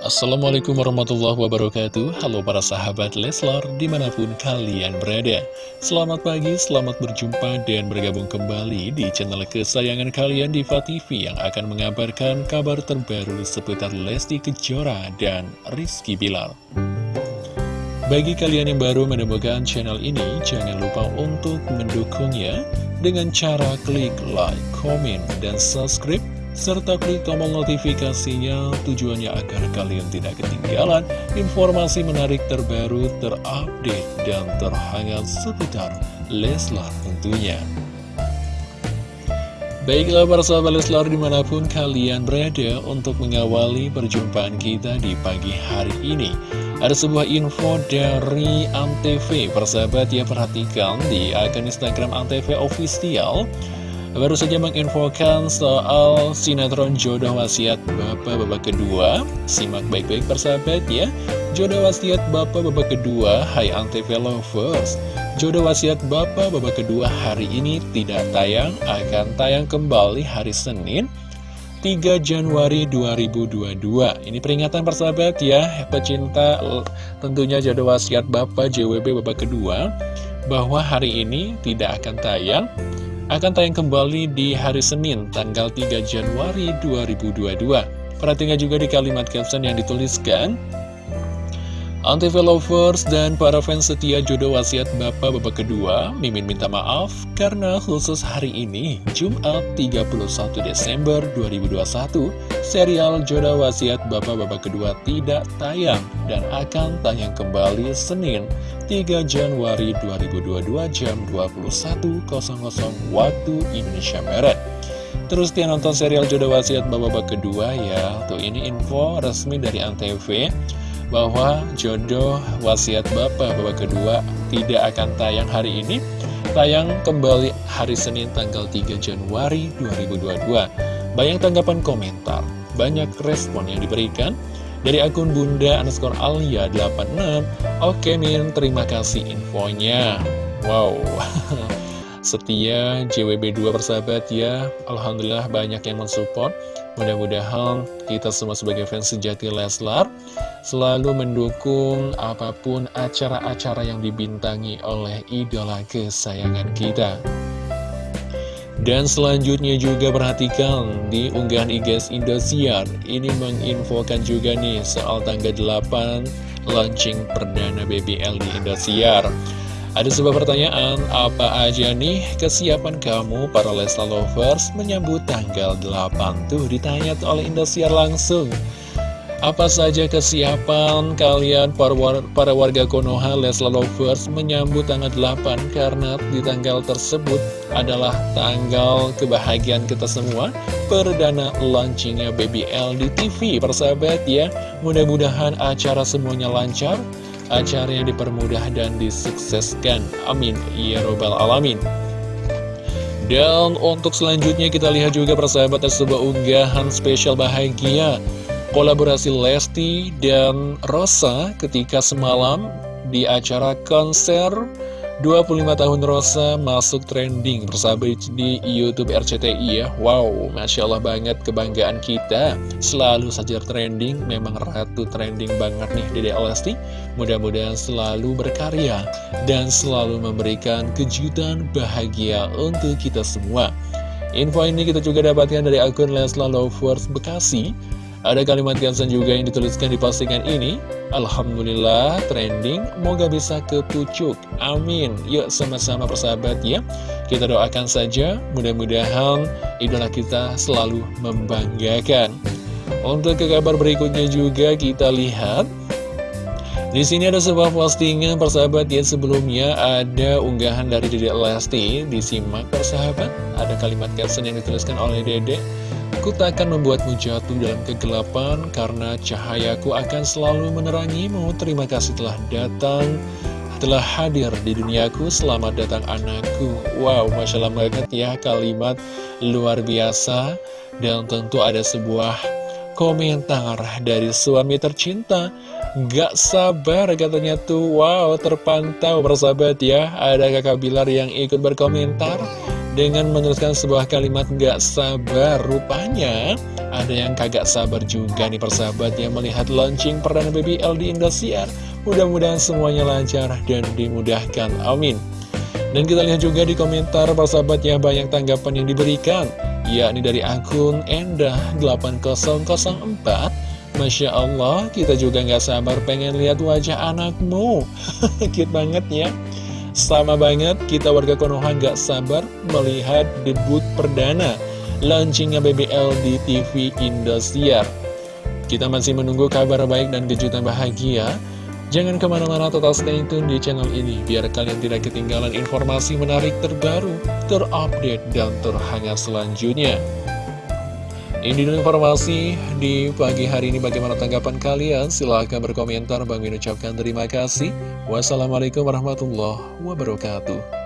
Assalamualaikum warahmatullahi wabarakatuh. Halo para sahabat Leslar di mana pun kalian berada. Selamat pagi, selamat berjumpa dan bergabung kembali di channel kesayangan kalian Diva TV Yang akan mengabarkan kabar terbaru seputar Lesti Kejora dan Rizky Bilar. Bagi kalian yang baru menemukan channel ini Jangan lupa untuk mendukungnya Dengan cara klik like, komen, dan subscribe serta klik tombol notifikasinya tujuannya agar kalian tidak ketinggalan informasi menarik terbaru, terupdate, dan terhangat seputar Leslar tentunya. Baiklah para sahabat Leslar di mana pun kalian berada untuk mengawali perjumpaan kita di pagi hari ini. Ada sebuah info dari Antv, persahabat ya perhatikan di akun Instagram Antv Official. Baru saja menginfokan soal sinetron jodoh wasiat Bapak babak kedua. Simak baik-baik persahabat ya. Jodoh wasiat Bapak babak kedua Hai Antv Lovers. Jodoh wasiat Bapak babak kedua hari ini tidak tayang Akan tayang kembali hari Senin 3 Januari 2022 Ini peringatan persahabat ya Pecinta tentunya jodoh wasiat Bapak JWB babak kedua Bahwa hari ini tidak akan tayang akan tayang kembali di hari Senin, tanggal 3 Januari 2022. Perhatikan juga di kalimat caption yang dituliskan, Antv lovers dan para fans setia jodoh wasiat Bapak babak kedua, Mimin minta maaf karena khusus hari ini, Jumat 31 Desember 2021, serial jodoh wasiat Bapak babak kedua tidak tayang dan akan tayang kembali Senin 3 Januari 2022 jam 21.00 waktu Indonesia Barat. Terus dia nonton serial jodoh wasiat Bapak babak kedua ya, tuh ini info resmi dari Antv bahwa jodoh wasiat Bapak babak kedua tidak akan tayang hari ini. Tayang kembali hari Senin tanggal 3 Januari 2022 Banyak tanggapan komentar, banyak respon yang diberikan Dari akun Bunda underscore Alia 86 Oke Min, terima kasih infonya. Wow. Setia JWB2 persahabat ya. Alhamdulillah banyak yang mensupport Mudah-mudahan kita semua sebagai fans sejati Leslar selalu mendukung apa pun acara-acara yang dibintangi oleh idola kesayangan kita. Dan selanjutnya juga perhatikan di unggahan IGS Indosiar Ini menginfokan juga nih soal tanggal 8 launching perdana BBL di Indosiar ada sebuah pertanyaan, apa aja nih kesiapan kamu para Lesla Lovers menyambut tanggal 8 tuh ditanya oleh Indosiar langsung. Apa saja kesiapan kalian para, para warga Konoha Lesla Lovers menyambut tanggal 8 karena di tanggal tersebut adalah tanggal kebahagiaan kita semua. Perdana launchingnya BBL di TV persahabat ya. Mudah-mudahan acara semuanya lancar acara yang dipermudah dan disukseskan. Amin. Ya Robbal Alamin. Dan untuk selanjutnya kita lihat juga persahabat sebuah unggahan spesial bahagia Kolaborasi Lesti dan Rosa ketika semalam di acara konser 25 tahun Rosa masuk trending persahabat di Youtube RCTI ya. Wow, Masya Allah banget kebanggaan kita. Selalu saja trending, memang ratu trending banget nih Dede Lesti Mudah-mudahan selalu berkarya dan selalu memberikan kejutan bahagia untuk kita semua. Info ini kita juga dapatkan dari akun Lesla Lovers Bekasi ada kalimat caption juga yang dituliskan di postingan ini. Alhamdulillah trending. Moga bisa ke pucuk Amin. Yuk sama-sama persahabat ya. Kita doakan saja. Mudah-mudahan idola kita selalu membanggakan. Untuk ke kabar berikutnya juga kita lihat. Di sini ada sebuah postingan persahabat ya sebelumnya ada unggahan dari Dede Lesti. Disimak persahabat. Ada kalimat caption yang dituliskan oleh Dede Ku tak akan membuatmu jatuh dalam kegelapan karena cahayaku akan selalu menerangimu. Terima kasih telah datang, telah hadir di duniaku. Selamat datang anakku. Wow, Masya Allah banget ya kalimat luar biasa. Dan tentu ada sebuah komentar dari suami tercinta. Gak sabar katanya tuh, wow terpantau bersahabat ya. Ada kakak Bilar yang ikut berkomentar. Dengan menuliskan sebuah kalimat gak sabar Rupanya ada yang kagak sabar juga nih persahabat yang melihat launching perdana BBL di Indosiar. Mudah-mudahan semuanya lancar dan dimudahkan, amin. Dan kita lihat juga di komentar persahabat ya banyak tanggapan yang diberikan yakni dari akun Endah8004 Masya Allah, kita juga nggak sabar pengen lihat wajah anakmu. Cute banget ya Sama banget, kita warga Konoha nggak sabar melihat debut perdana Launchingnya BBL di TV Indosiar. Kita masih menunggu kabar baik dan kejutan bahagia. Jangan ke mana-mana total stay tune di channel ini Biar kalian tidak ketinggalan informasi menarik terbaru, terupdate, dan terhangat selanjutnya Ini informasi di pagi hari ini. Bagaimana tanggapan kalian? Silahkan berkomentar. Bang Min ucapkan terima kasih. Wassalamualaikum warahmatullahi wabarakatuh